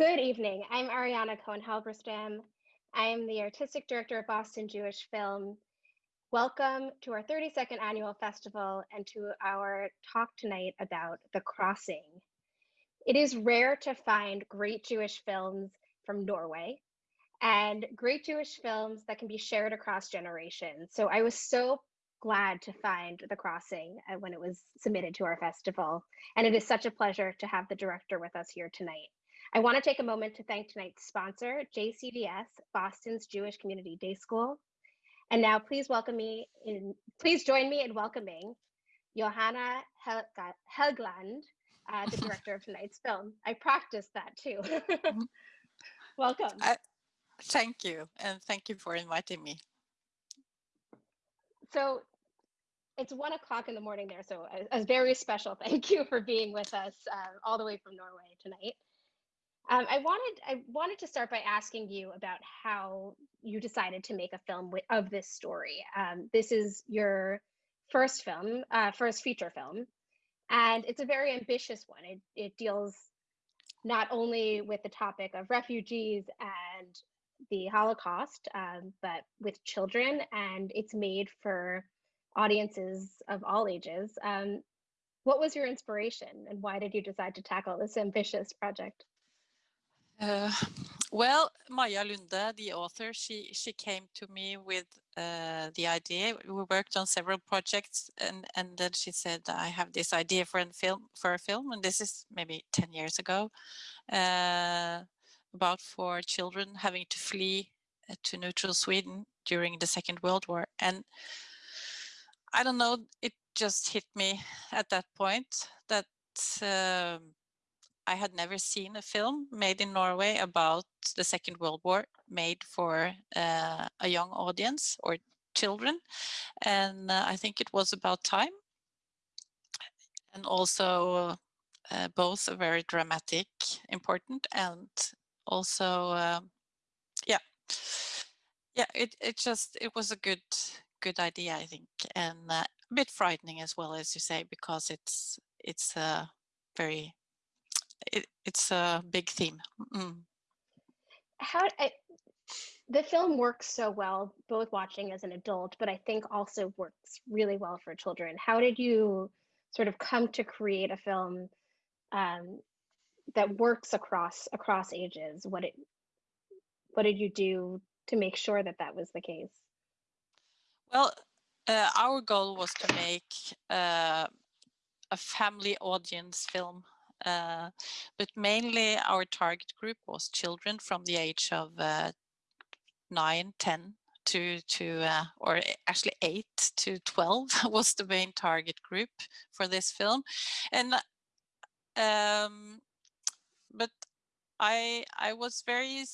Good evening. I'm Ariana Cohen Halberstam. I am the artistic director of Boston Jewish Film. Welcome to our 32nd annual festival and to our talk tonight about The Crossing. It is rare to find great Jewish films from Norway and great Jewish films that can be shared across generations. So I was so glad to find The Crossing uh, when it was submitted to our festival. And it is such a pleasure to have the director with us here tonight. I want to take a moment to thank tonight's sponsor, JCDS, Boston's Jewish Community Day School. And now please welcome me in, please join me in welcoming Johanna Helgeland, uh, the director of tonight's film. I practiced that too. Mm-hmm. Welcome. I, thank you. And thank you for inviting me. So it's one o'clock in the morning there. So a, a, very special thank you for being with us uh, all the way from Norway tonight. Um, I wanted I wanted to start by asking you about how you decided to make a film of this story. Um, this is your first film, uh, first feature film, and it's a very ambitious one. It it deals not only with the topic of refugees and the Holocaust, um, but with children, and it's made for audiences of all ages. Um, what was your inspiration, and why did you decide to tackle this ambitious project? Uh, well, Maja Lunde, the author, she she came to me with uh, the idea. We worked on several projects, and and then she said, "I have this idea for a film for a film," and this is maybe ten years ago, uh, about four children having to flee uh, to neutral Sweden during the Second World War, and I don't know, it just hit me at that point that. Um, I had never seen a film made in Norway about the Second World War made for uh, a young audience or children. And uh, I think it was about time. And also uh, both very dramatic, important, and also, um, yeah, yeah, it, it just, it was a good, good idea, I think, and uh, a bit frightening as well, as you say, because it's, it's a very it, it's a big theme. Mm. How I, the film works so well, both watching as an adult, but I think also works really well for children. How did you sort of come to create a film um, that works across across ages? What it what did you do to make sure that that was the case? Well, uh, our goal was to make uh, a family audience film uh, but mainly our target group was children from the age of uh, 9, 10 to, to uh, or actually 8 to 12 was the main target group for this film. And um, but I I was very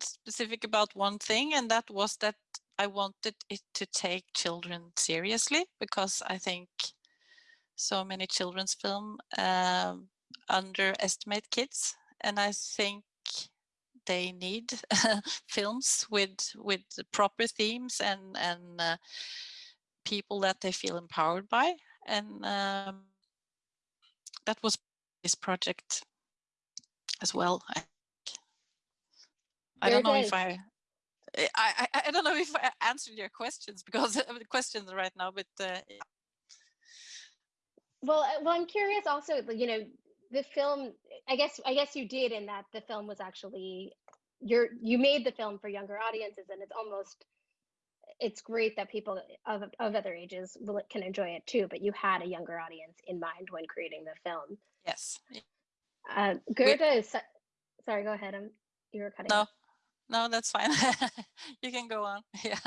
specific about one thing and that was that I wanted it to take children seriously because I think so many children's film um, underestimate kids and I think they need films with with proper themes and and uh, people that they feel empowered by and um, that was this project as well. I, I don't know if I, I, I, I don't know if I answered your questions because of the questions right now, but uh, yeah. Well, uh, well, I'm curious also, you know, the film i guess i guess you did in that the film was actually you're you made the film for younger audiences and it's almost it's great that people of, of other ages will, can enjoy it too but you had a younger audience in mind when creating the film. Yes. Uh, we, is sorry go ahead. I'm you were cutting no. off. no that's fine. You can go on. Yeah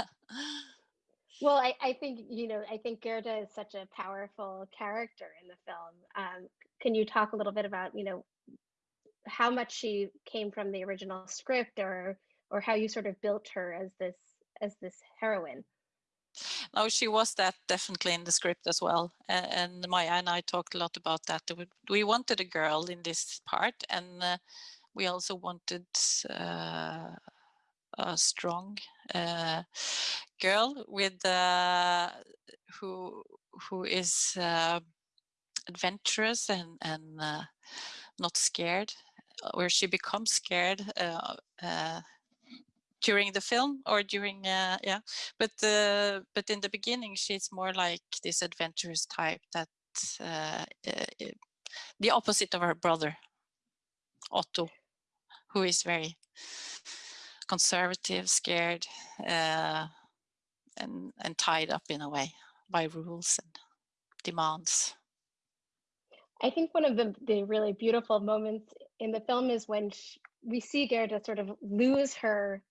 well, I, I think, you know, I think Gerda is such a powerful character in the film. Um, can you talk a little bit about, you know, how much she came from the original script or or how you sort of built her as this as this heroine? No, she was that definitely in the script as well. And Maja and I talked a lot about that. We wanted a girl in this part and uh, we also wanted uh, a strong uh, girl with uh, who who is uh, adventurous and and not scared where she becomes scared during the film or during uh, yeah. But uh, but in the beginning she's more like this adventurous type that uh, the opposite of her brother Otto who is very conservative scared uh, and and tied up in a way by rules and demands. I think one of the, the really beautiful moments in the film is when she, we see Gerda sort of lose her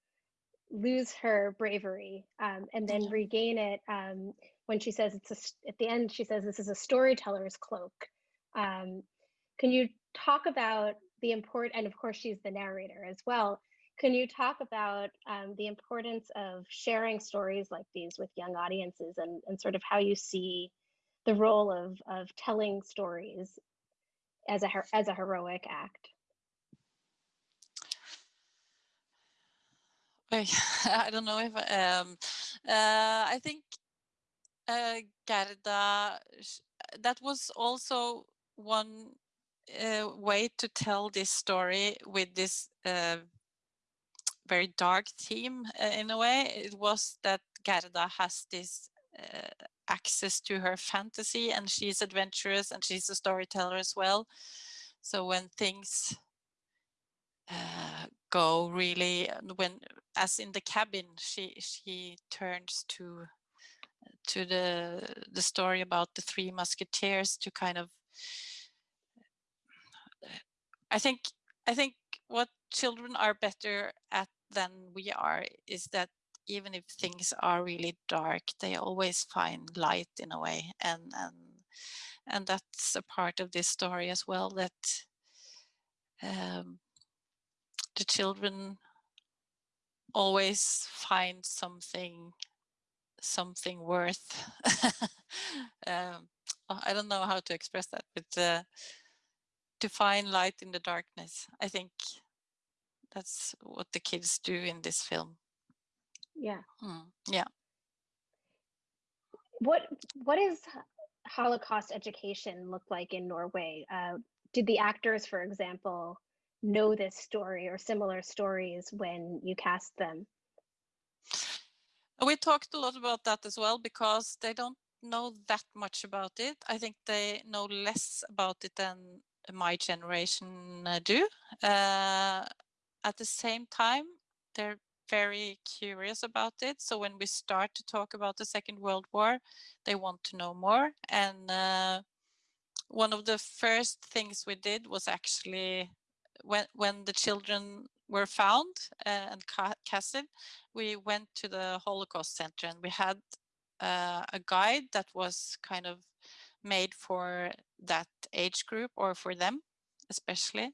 lose her bravery um, and then regain it um, when she says it's a, at the end she says this is a storyteller's cloak. Um, can you talk about the import and of course she's the narrator as well can you talk about um, the importance of sharing stories like these with young audiences and, and sort of how you see the role of, of telling stories as a as a heroic act? I, don't know if um uh I think uh Gerda that was also one uh, way to tell this story with this uh, very dark theme uh, in a way. It was that Gerda has this uh, access to her fantasy and she's adventurous and she's a storyteller as well. So when things uh, go really uh, when as in the cabin she she turns to to the the story about the three musketeers to kind of i think i think what children are better at than we are is that even if things are really dark they always find light in a way. And and and that's a part of this story as well that um, the children always find something something worth. Um, oh, i don't know how to express that but uh, to find light in the darkness i think that's what the kids do in this film. Yeah. Hmm, yeah. What what is holocaust education look like in norway? Uh, did the actors for example know this story or similar stories when you cast them? We talked a lot about that as well because they don't know that much about it. I think they know less about it than my generation uh, do. Uh, at the same time they're very curious about it. So when we start to talk about the second world war they want to know more. And uh, one of the first things we did was actually when when the children were found uh, and ca- casted we went to the holocaust center and we had uh, a guide that was kind of made for that age group or for them especially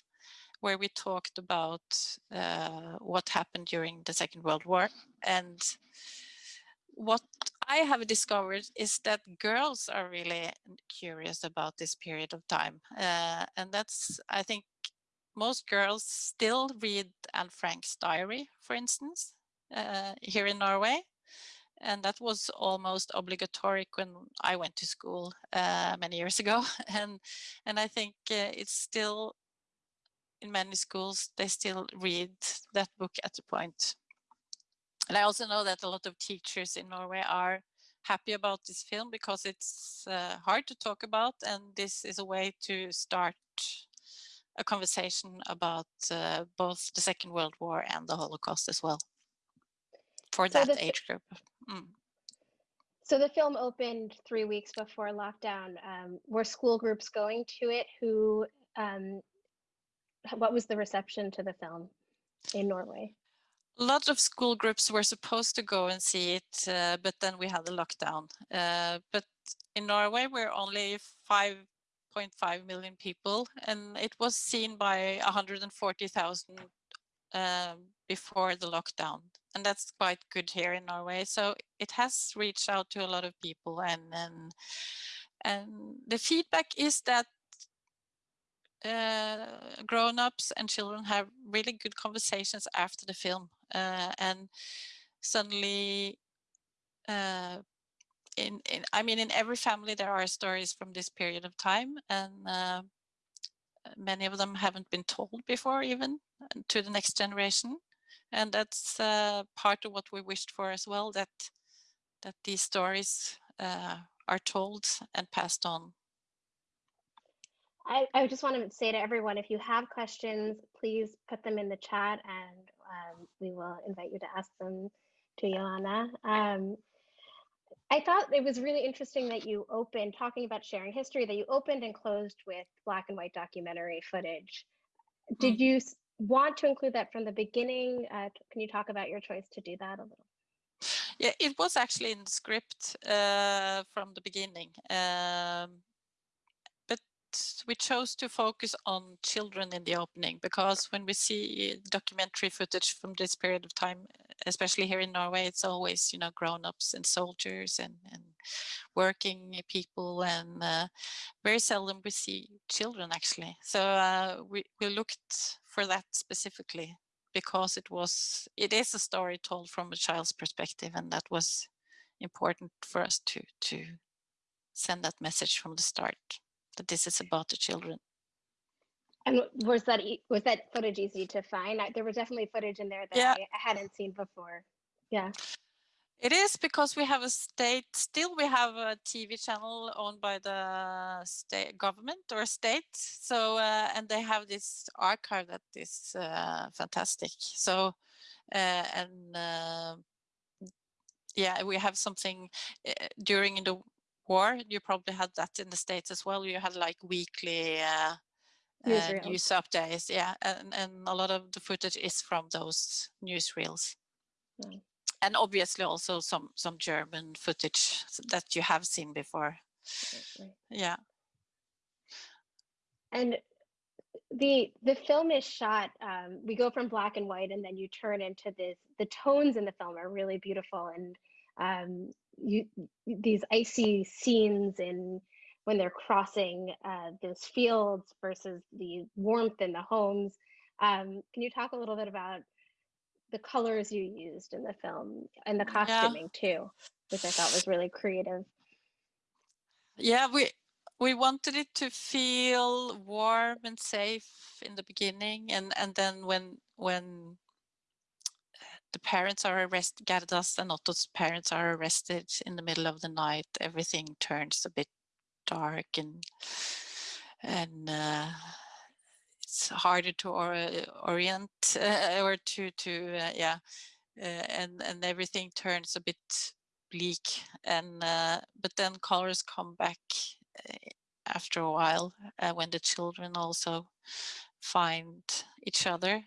where we talked about uh, what happened during the second world war and what I have discovered is that girls are really curious about this period of time. Uh, and that's, I think, most girls still read Anne Frank's diary, for instance, uh, here in Norway. And that was almost obligatory when I went to school uh, many years ago. And, and I think uh, it's still, in many schools, they still read that book at the point. And I also know that a lot of teachers in Norway are happy about this film because it's uh, hard to talk about and this is a way to start a conversation about uh, both the Second World War and the Holocaust as well for So that age group. Mm. so the film opened three weeks before lockdown um, were school groups going to it who um, what was the reception to the film in norway A lot of school groups were supposed to go and see it, uh, but then we had the lockdown. Uh, but in Norway, we're only 5.5 million people, and it was seen by 140,000 um, before the lockdown. And that's quite good here in Norway. So it has reached out to a lot of people, and and, and the feedback is that uh, grown-ups and children have really good conversations after the film uh, and suddenly uh, in, in i mean in every family there are stories from this period of time and uh, uh, many of them haven't been told before even to the next generation. And that's uh, part of what we wished for as well, that, that these stories uh, are told and passed on. I, I just want to say to everyone, if you have questions, please put them in the chat and um, we will invite you to ask them to Joanna. Um, I thought it was really interesting that you opened talking about sharing history, that you opened and closed with black and white documentary footage. Did mm. you want to include that from the beginning? Uh, can you talk about your choice to do that a little? Yeah, it was actually in the script uh, from the beginning. Um, we chose to focus on children in the opening because when we see documentary footage from this period of time, especially here in Norway, it's always, you know, grown-ups and soldiers and, and working people and uh, very seldom we see children actually. So uh, we, we looked for that specifically because it was it is a story told from a child's perspective and that was important for us to to send that message from the start that this is about the children and was that was that footage easy to find there was definitely footage in there that yeah. I, I hadn't seen before yeah it is because we have a state, still we have a TV channel owned by the state government or state. So, uh, and they have this archive that is uh, fantastic. So, uh, and uh, yeah, we have something uh, during the war, you probably had that in the States as well. You had like weekly uh, news updates. Yeah, and, and a lot of the footage is from those newsreels. Mm and obviously also some some German footage that you have seen before. Yeah. And the the film is shot. Um, we go from black and white, and then you turn into this. The tones in the film are really beautiful, and um, you these icy scenes in when they're crossing uh, those fields versus the warmth in the homes. Um, can you talk a little bit about the colors you used in the film and the costuming yeah. too, which I thought was really creative. Yeah, we we wanted it to feel warm and safe in the beginning, and and then when when the parents are arrested, Gerdas and Otto's parents are arrested in the middle of the night, everything turns a bit dark and and uh, it's harder to or, orient uh, or to to uh, yeah uh, and and everything turns a bit bleak and uh, but then colors come back uh, after a while when the children also find each other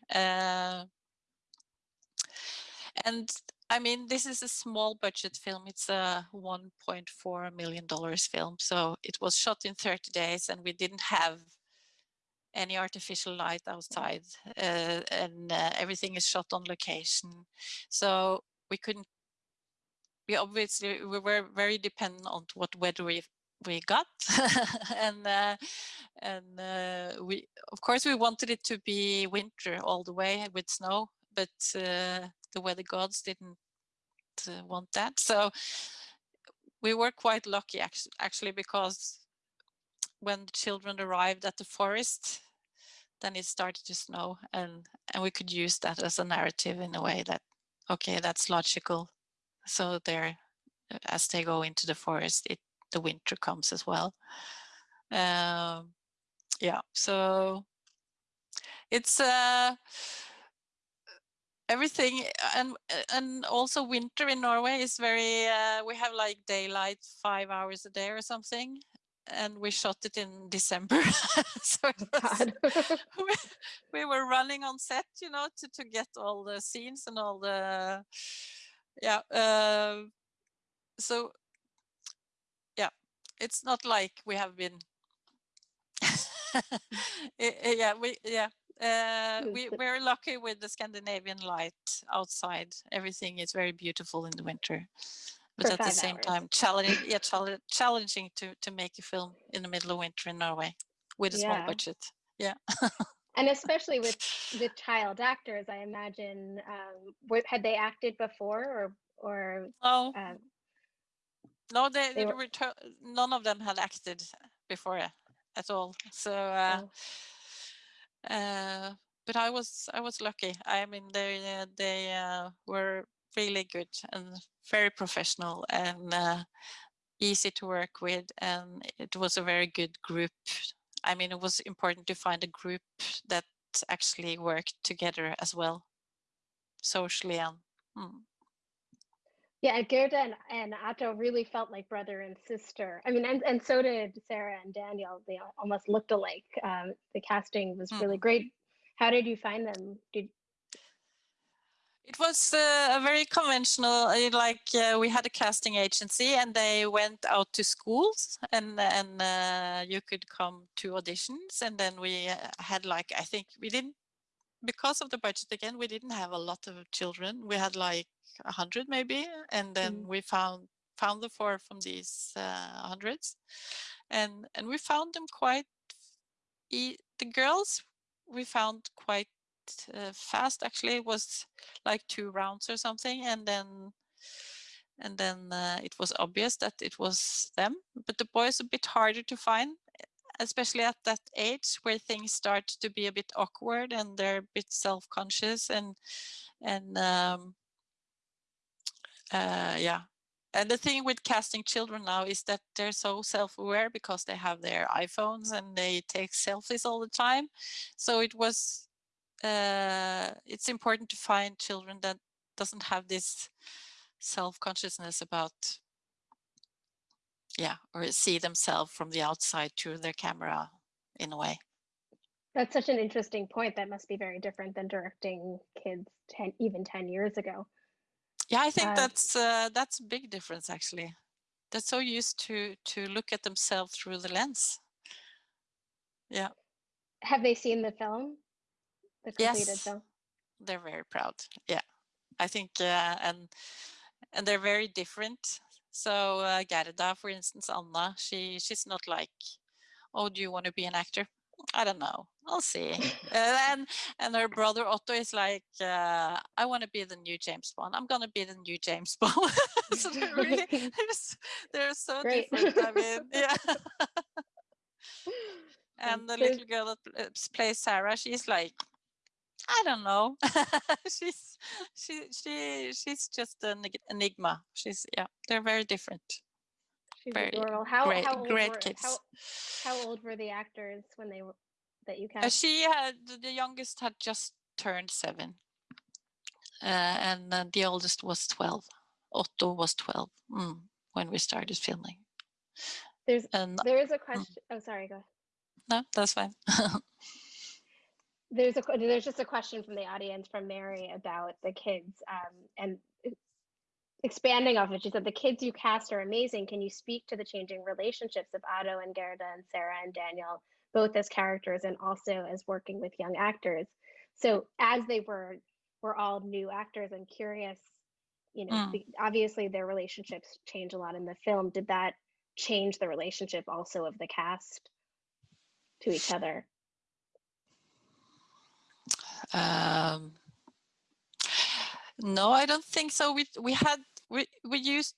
and I mean, this is a small budget film. It's a $1.4 million film. So it was shot in 30 days and we didn't have any artificial light outside uh, and uh, everything is shot on location. So we couldn't, we obviously, we were very dependent on what weather we we got and uh, and uh, we of course we wanted it to be winter all the way with snow but uh, the weather gods didn't uh, want that. So we were quite lucky actually because when the children arrived at the forest then it started to snow and and we could use that as a narrative in a way that okay that's logical. So there as they go into the forest it the winter comes as well. Um, yeah so it's uh everything eh, and eh, and also winter in Norway is very uh, we have like daylight five hours a day or something and we shot it in December. so oh, was, we, we, were running on set, you know, to, to get all the scenes and all the, yeah. Uh, so, yeah, it's not like we have been, mm. eh, yeah, we, yeah. Uh, we, we're lucky with the Scandinavian light outside. Everything is very beautiful in the winter but at the same hours. time challenging yeah challenging to to make a film in the middle of winter in norway with a yeah. small budget yeah and especially with with child actors i imagine um had they acted before or or oh um, no they, they were, none of them had acted before at all so uh, oh. Uh, but I was I was lucky. I mean, they uh, they uh, were really good and very professional and easy to work with, and it was a very good group. I mean, it was important to find a group that actually worked together as well, socially and. Hmm. Yeah, Gerda and, and Otto really felt like brother and sister. I mean, and, and so did Sarah and Daniel. They almost looked alike. Um, the casting was really mm. great. How did you find them? Did it was uh, a very conventional, uh, like uh, we had a casting agency and they went out to schools and and uh, you could come to auditions and then we uh, had like, I think we didn't, because of the budget again, we didn't have a lot of children. We had like a hundred maybe and then mm. we found found the four from these uh, hundreds and and we found them quite, e the girls we found quite uh, fast actually it was like two rounds or something and then and then uh, it was obvious that it was them but the boys a bit harder to find especially at that age where things start to be a bit awkward and they're a bit self-conscious and and um, uh, yeah and the thing with casting children now is that they're so self-aware because they have their iPhones and they take selfies all the time. So it was uh, it's important to find children that doesn't have this self-consciousness about yeah or see themselves from the outside through their camera in a way that's such an interesting point that must be very different than directing kids 10 even 10 years ago yeah i think uh, that's uh, that's a big difference actually they're so used to to look at themselves through the lens yeah have they seen the film the completed yes, film? They're very proud. Yeah, I think, uh, and and they're very different. So uh, Gerda, for instance, Anna, she she's not like, oh, do you want to be an actor? I don't know. I'll see. and and her brother Otto is like, uh, I want to be the new James Bond. I'm gonna be the new James Bond. so they're really they're, they're so different. I mean, yeah. and the little girl that plays Sarah, she's like, I don't know. she's she she she's just an enigma. She's yeah, they're very different. She's very adorable. How great, how old great were, kids. How, how old were the actors when they were that you uh, cast? She had the youngest had just turned seven, uh, and uh, the oldest was twelve. Otto was twelve mm, when we started filming. There's and, there is a mm. question. Mm. Oh, sorry. Go. Ahead. No, that's fine. there's a there's just a question from the audience from Mary about the kids um, and expanding off it. She said the kids you cast are amazing. Can you speak to the changing relationships of Otto and Gerda and Sarah and Daniel, both as characters and also as working with young actors? So as they were were all new actors, I'm curious. You know, mm. obviously their relationships change a lot in the film. Did that change the relationship also of the cast to each other? Um, no, I don't think so. We we had we we used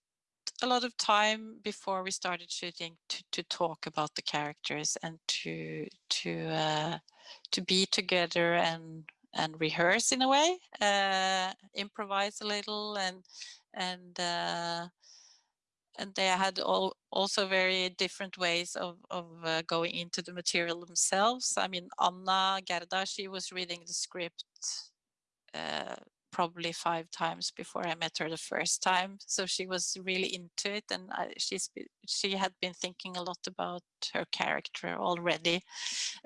a lot of time before we started shooting to to talk about the characters and to to uh, to be together and and rehearse in a way, uh, improvise a little and and uh, and they had all also very different ways of, of uh, going into the material themselves. I mean, Anna Gerda, she was reading the script uh, probably five times before I met her the first time. So she was really into it and I, she's she had been thinking a lot about her character already.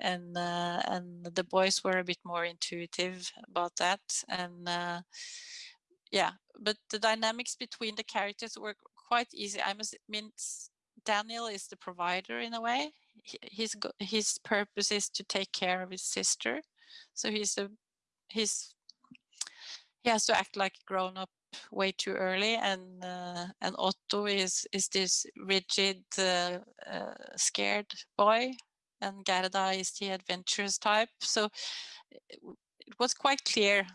And uh, and the boys were a bit more intuitive about that. And uh, yeah, but the dynamics between the characters were quite easy. I must mean, Daniel is the provider in a way. His his purpose is to take care of his sister, so he's a he's he has to act like grown up way too early, and uh, and Otto is is this rigid, uh, uh, scared boy, and Gerda is the adventurous type. So it, it was quite clear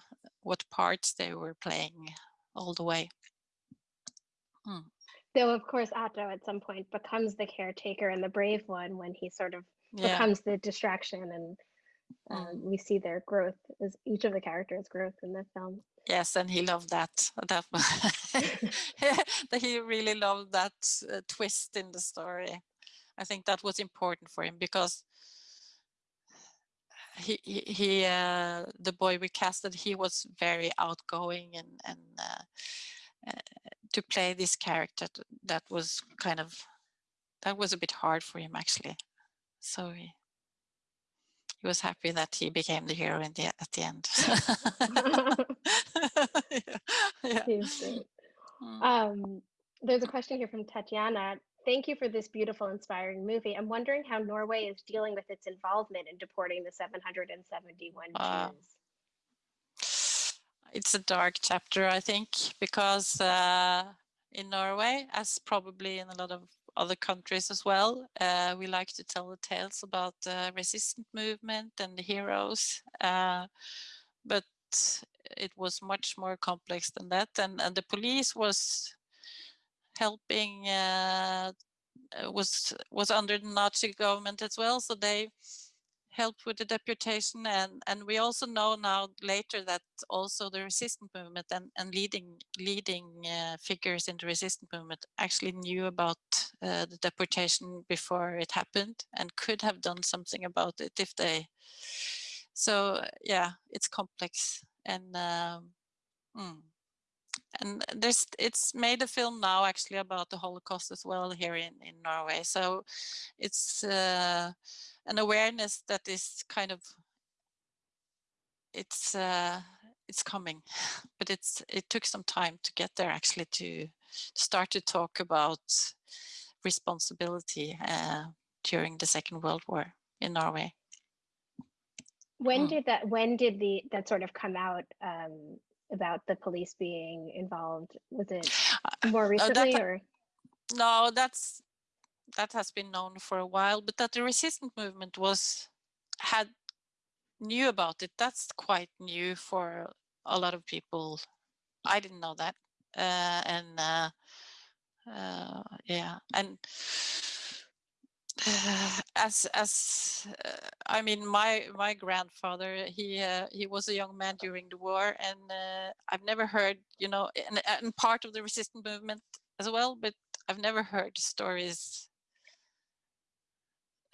what parts they were playing all the way. Hmm. Though, of course, Otto at some point becomes the caretaker and the brave one when he sort of yeah. becomes the distraction and uh, Mm. we see their growth as each of the characters' growth in the film. Yes, and he loved that. That that he really loved that uh, twist in the story. I think that was important for him because he he, he uh, the boy we casted he was very outgoing and and uh, uh, to play this character that was kind of that was a bit hard for him actually. So he he was happy that he became the hero in the at the end. yeah. yeah. Mm. Um, there's a question here from Tatiana. Thank you for this beautiful, inspiring movie. I'm wondering how Norway is dealing with its involvement in deporting the 771 Uh, Jews. It's a dark chapter, I think, because uh, in Norway, as probably in a lot of other countries as well, uh, we like to tell the tales about the resistance movement and the heroes. Uh, but it was much more complex than that, and, and the police was helping uh, was was under the Nazi government as well, so they helped with the deportation and and we also know now later that also the resistance movement and, and leading leading uh, figures in the resistance movement actually knew about uh, the deportation before it happened and could have done something about it if they so yeah it's complex and um, mm. and there's it's made a film now actually about the holocaust as well here in in norway so it's uh, an awareness that is kind of it's uh, it's coming but it's it took some time to get there actually to start to talk about responsibility uh, during the second world war in norway When Hmm. did that? When did the that sort of come out um, about the police being involved? Was it more Uh, that recently, or no that's that has been known for a while but that the resistance movement was had knew about it. That's quite new for a lot of people. I didn't know that. Uh, and uh, uh, yeah. And as as uh, i mean my my grandfather he uh, he was a young man during the war and uh, i've never heard you know and, and part of the resistance movement as well but i've never heard stories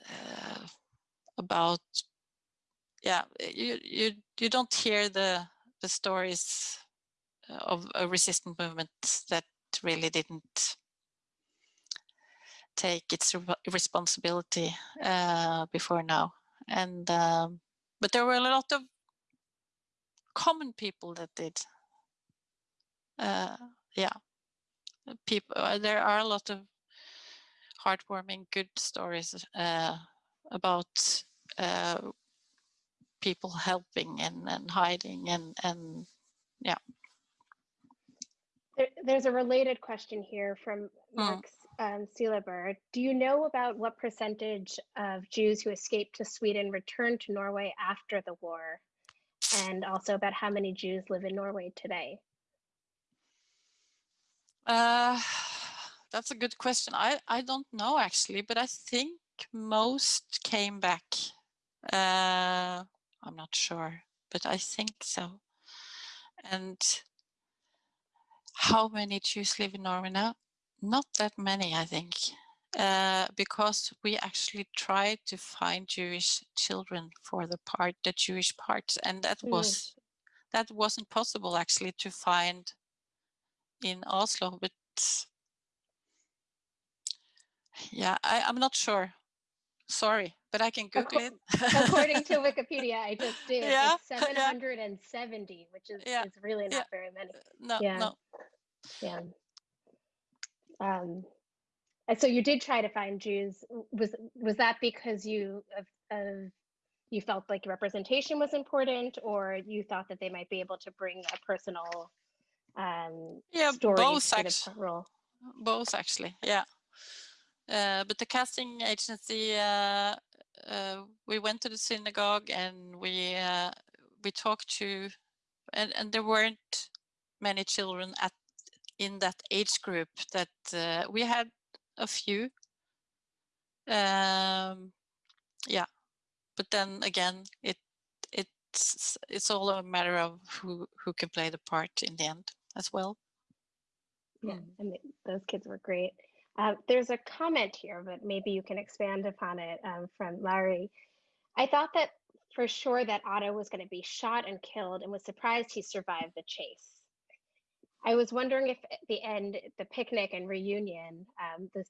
uh, about yeah you you you don't hear the the stories of a resistant movement that really didn't take its re- responsibility uh, before now. And um, but there were a lot of common people that did. Uh, yeah. People uh, there are a lot of heartwarming good stories uh, about uh, people helping and, and hiding and and there, there's a related question here from Max Mark um, Seeleber. Do you know about what percentage of Jews who escaped to Sweden returned to Norway after the war, and also about how many Jews live in Norway today? Uh, that's a good question. I, I don't know actually, but I think most came back. Uh, I'm not sure, but I think so. And how many Jews live in Norway now? Not that many, I think, uh, because we actually tried to find Jewish children for the part, the Jewish part, and that Mm. was that wasn't possible actually to find in Oslo, but yeah, I, I'm not sure. Sorry, but I can Google it. According to Wikipedia, I just did. Yeah, It's yeah. 770, which is, Yeah, is really not yeah. very many. no, yeah. no. Yeah. Um, and so you did try to find Jews. Was was that because you of, of you felt like representation was important, or you thought that they might be able to bring a personal um, Yeah, story both to the role? Both actually, yeah. Uh, but the casting agency, uh, uh, we went to the synagogue and we we talked to, and, and there weren't many children at in that age group. That we had a few. Um, yeah, but then again, it it's it's all a matter of who who can play the part in the end as well. Yeah, and those kids were great. Uh, there's a comment here, but maybe you can expand upon it um, from Larry. I thought that for sure that Otto was going to be shot and killed and was surprised he survived the chase. I was wondering if at the end, the picnic and reunion, um, this,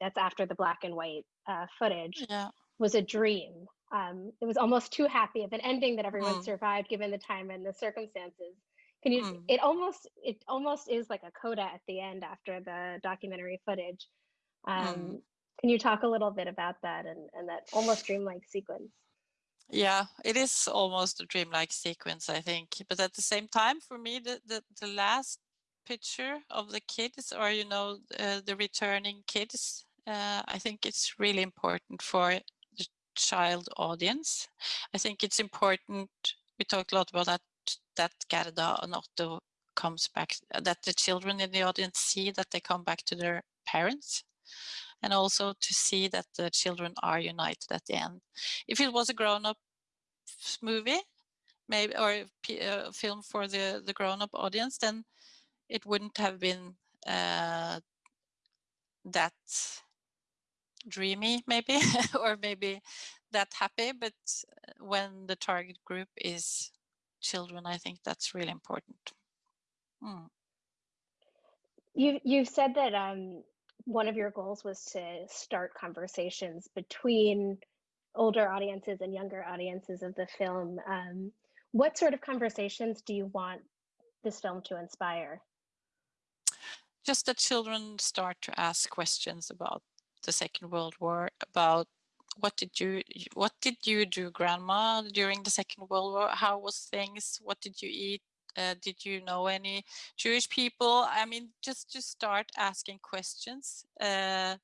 that's after the black and white uh, footage, yeah. was a dream. Um, it was almost too happy of an ending that everyone mm. survived given the time and the circumstances. Can you? Mm. It almost it almost is like a coda at the end after the documentary footage. Um, mm. Can you talk a little bit about that and, and that almost dreamlike sequence? Yeah, it is almost a dreamlike sequence, I think. But at the same time, for me, the the, the last picture of the kids, or you know, uh, the returning kids, uh, I think it's really important for the child audience. I think it's important. We talked a lot about that that Gerda and Otto comes back, that the children in the audience see that they come back to their parents and also to see that the children are united at the end. If it was a grown-up movie, maybe or a uh, film for the the grown-up audience, then it wouldn't have been uh, that dreamy, maybe, or maybe that happy. But when the target group is children, I think that's really important. Mm. You you said that um, one of your goals was to start conversations between older audiences and younger audiences of the film. Um, what sort of conversations do you want this film to inspire? Just that children start to ask questions about the Second World War, about what did you what did you do grandma during the second world war? How was things? What did you eat? Uh, did you know any jewish people? I mean just to start asking questions uh,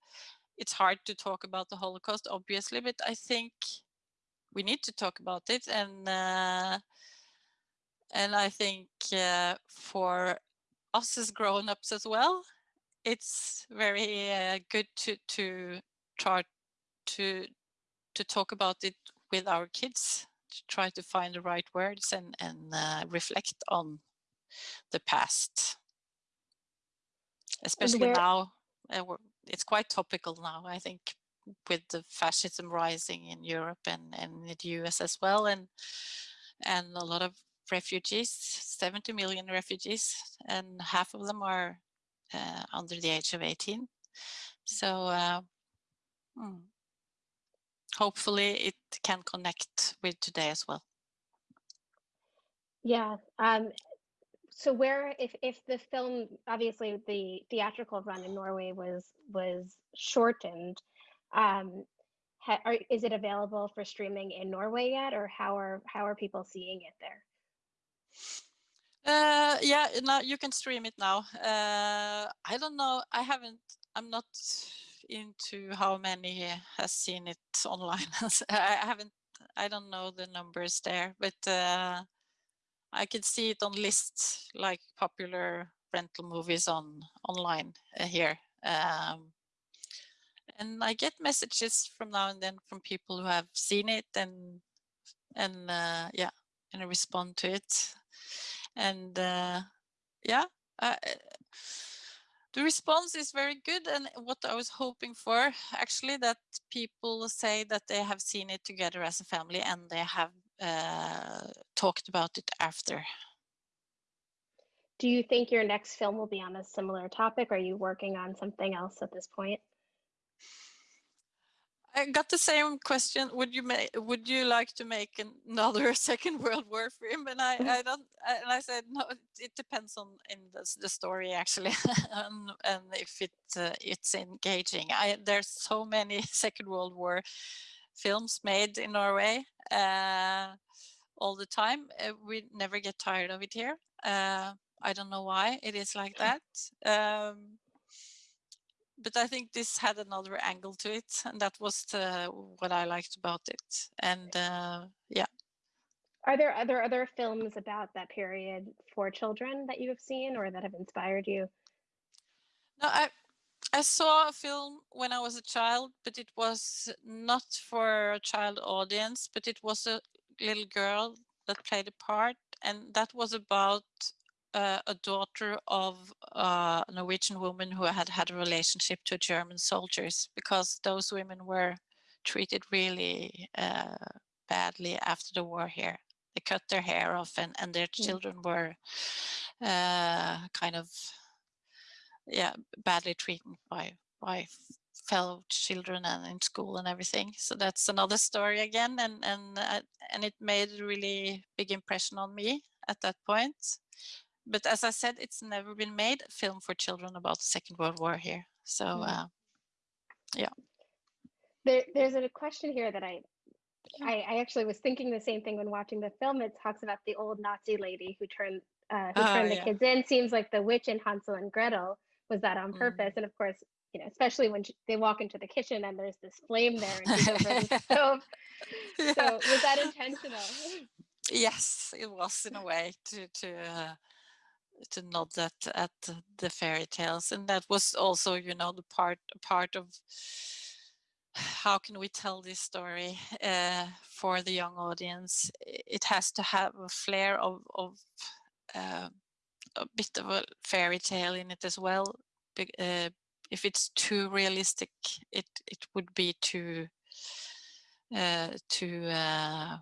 it's hard to talk about the holocaust obviously but i think we need to talk about it. And uh, and i think uh, for us as grown-ups as well it's very uh, good to to try to to talk about it with our kids to try to find the right words and and uh, reflect on the past. Especially where... now uh, it's quite topical now i think with the fascism rising in europe and and in the us as well and and a lot of refugees 70 million refugees and half of them are uh, under the age of 18 so uh, hmm hopefully it can connect with today as well. Yeah. Um, so where, if if the film, obviously the theatrical run in Norway was was shortened, um, ha, are, is it available for streaming in Norway yet, or how are how are people seeing it there? Uh, yeah, now you can stream it now. Uh, I don't know. I haven't. I'm not into how many has seen it online. I haven't, I don't know the numbers there, but uh, I can see it on lists like popular rental movies on online uh, here. Um, and I get messages from now and then from people who have seen it and and uh, yeah, and respond to it. And uh, yeah, the response is very good and what I was hoping for actually that people say that they have seen it together as a family and they have uh, talked about it after. Do you think your next film will be on a similar topic? Are you working on something else at this point? I got the same question. Would you make? Would you like to make another Second World War film? And I, mm. I don't. And I said no. It depends on in the, the story actually, and, and if it uh, it's engaging. I there's so many Second World War films made in Norway uh, all the time. Uh, we never get tired of it here. Uh, I don't know why it is like that. Um, but I think this had another angle to it, and that was the, what I liked about it. And uh, yeah. Are there other other films about that period for children that you have seen or that have inspired you? No, I I saw a film when I was a child, but it was not for a child audience, but it was a little girl that played a part, and that was about uh, a daughter of a Norwegian woman who had had a relationship to German soldiers because those women were treated really uh, badly after the war here. They cut their hair off and, and their children were uh, kind of yeah badly treated by by fellow children and in school and everything. So that's another story again, and and uh, and it made a really big impression on me at that point. But as I said, it's never been made a film for children about the Second World War here. So mm. uh, yeah. There, there's a question here that I, I, I actually was thinking the same thing when watching the film. It talks about the old Nazi lady who turned uh, who oh, turned the yeah. kids in. Seems like the witch in Hansel and Gretel was that on mm. purpose. Mm. And of course, you know, especially when she, they walk into the kitchen and there's this flame there and she's over the stove. Yeah. So was that intentional? Yes, it was in a way to to uh, to nod at at the fairy tales, and that was also, you know, the part part of how can we tell this story uh, for the young audience? It has to have a flair of of uh, a bit of a fairy tale in it as well. Uh, if it's too realistic, it it would be too uh, too uh,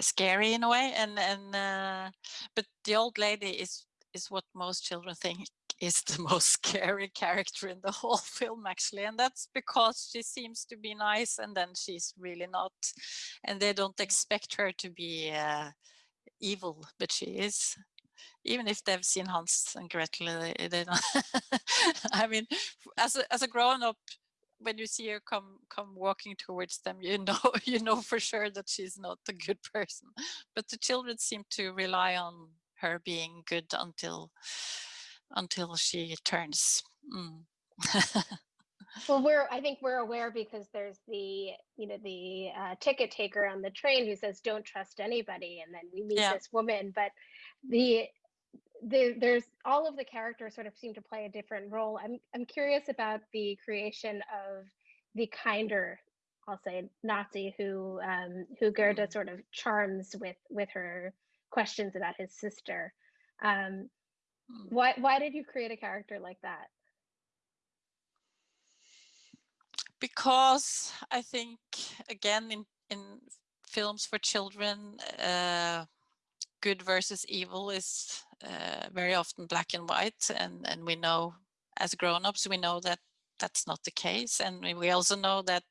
scary in a way. And and uh, but the old lady is is what most children think is the most scary character in the whole film actually and that's because she seems to be nice and then she's really not and they don't expect her to be uh, evil but she is even if they've seen Hans and Gretel, they, they don't. I mean, as a, as a grown up, when you see her come come walking towards them, you know you know for sure that she's not a good person. But the children seem to rely on her being good until until she turns. Mm. well we're i think we're aware because there's the you know the uh, ticket taker on the train who says don't trust anybody and then we meet yeah. this woman but the the, there's all of the characters sort of seem to play a different role. I'm I'm curious about the creation of the kinder, I'll say, Nazi who um, who Gerda sort of charms with with her questions about his sister. Um, mm. why why did you create a character like that? Because I think again in in films for children. Uh, good versus evil is uh, very often black and white and and we know as grown-ups we know that that's not the case. And we also know that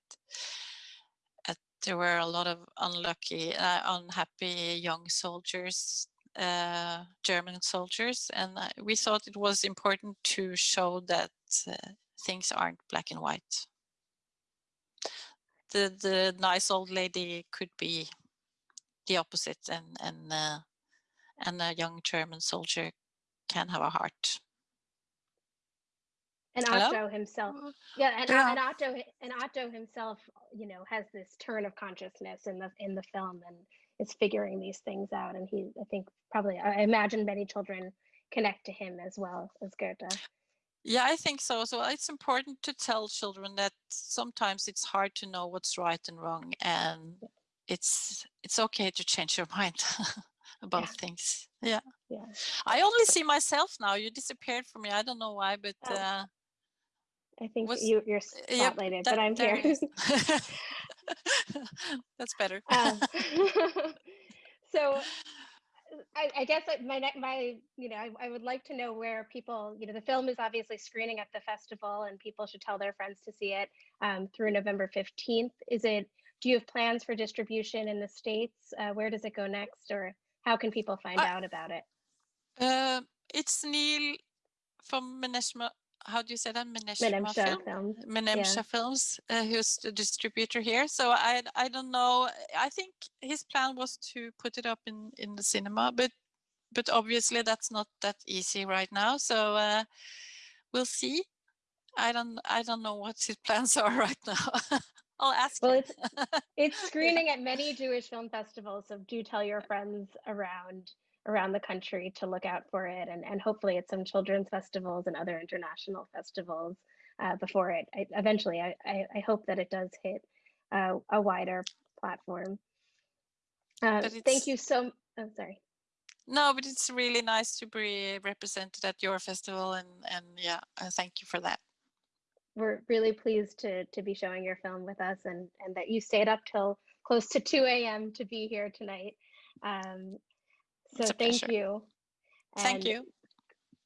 uh, there were a lot of unlucky uh, unhappy young soldiers uh, German soldiers. And we thought it was important to show that uh, things aren't black and white. The the nice old lady could be the opposite and and uh, and a young German soldier can have a heart. And Otto Hello? himself, uh, yeah, and, yeah. and Otto and Otto himself, you know, has this turn of consciousness in the in the film and is figuring these things out. And he, I think, probably, I imagine many children connect to him as well as Gerda. Yeah, I think so. So it's important to tell children that sometimes it's hard to know what's right and wrong, and it's it's okay to change your mind. About yeah. things. Yeah. Yeah. I only see myself now. You disappeared from me. I don't know why, but oh. uh, I think you, you're spotlighted, yep, that, but I'm here. That's better. Um, so I, I, guess my my you know I, I, would like to know where people you know the film is obviously screening at the festival and people should tell their friends to see it um, through November 15th. Is it do you have plans for distribution in the states? Uh, where does it go next or how can people find uh, out about it? Uh, it's Neil from Meneshma. How do you say that? Meneshma Film? Films. Menemsha yeah. Films, uh, who's the distributor here. So I I don't know. I think his plan was to put it up in in the cinema, but but obviously that's not that easy right now. So uh, we'll see. I don't I don't know what his plans are right now. I'll ask. Well, it's it's screening at many Jewish film festivals, so do tell your friends around around the country to look out for it, and and hopefully at some children's festivals and other international festivals uh, before it. I, eventually, I, I, I hope that it does hit uh, a wider platform. Uh, thank you so. I'm sorry. No, but it's really nice to be represented at your festival, and and yeah, uh, thank you for that. We're really pleased to to be showing your film with us, and and that you stayed up till close to 2 a.m. to be here tonight. Um, so thank pleasure. you. Thank you.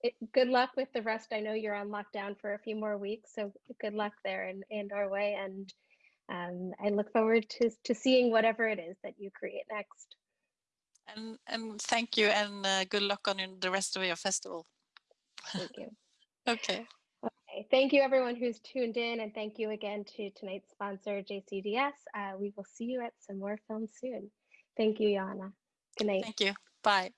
it, good luck with the rest. I know you're on lockdown for a few more weeks, so good luck there in, in Norway. And um, I look forward to, to seeing whatever it is that you create next. And and thank you, and uh, good luck on the rest of your festival. Thank you. Okay. Thank you everyone who's tuned in, and thank you again to tonight's sponsor, JCDS. Uh, we will see you at some more films soon. Thank you, Yana. Good night. Thank you. Bye.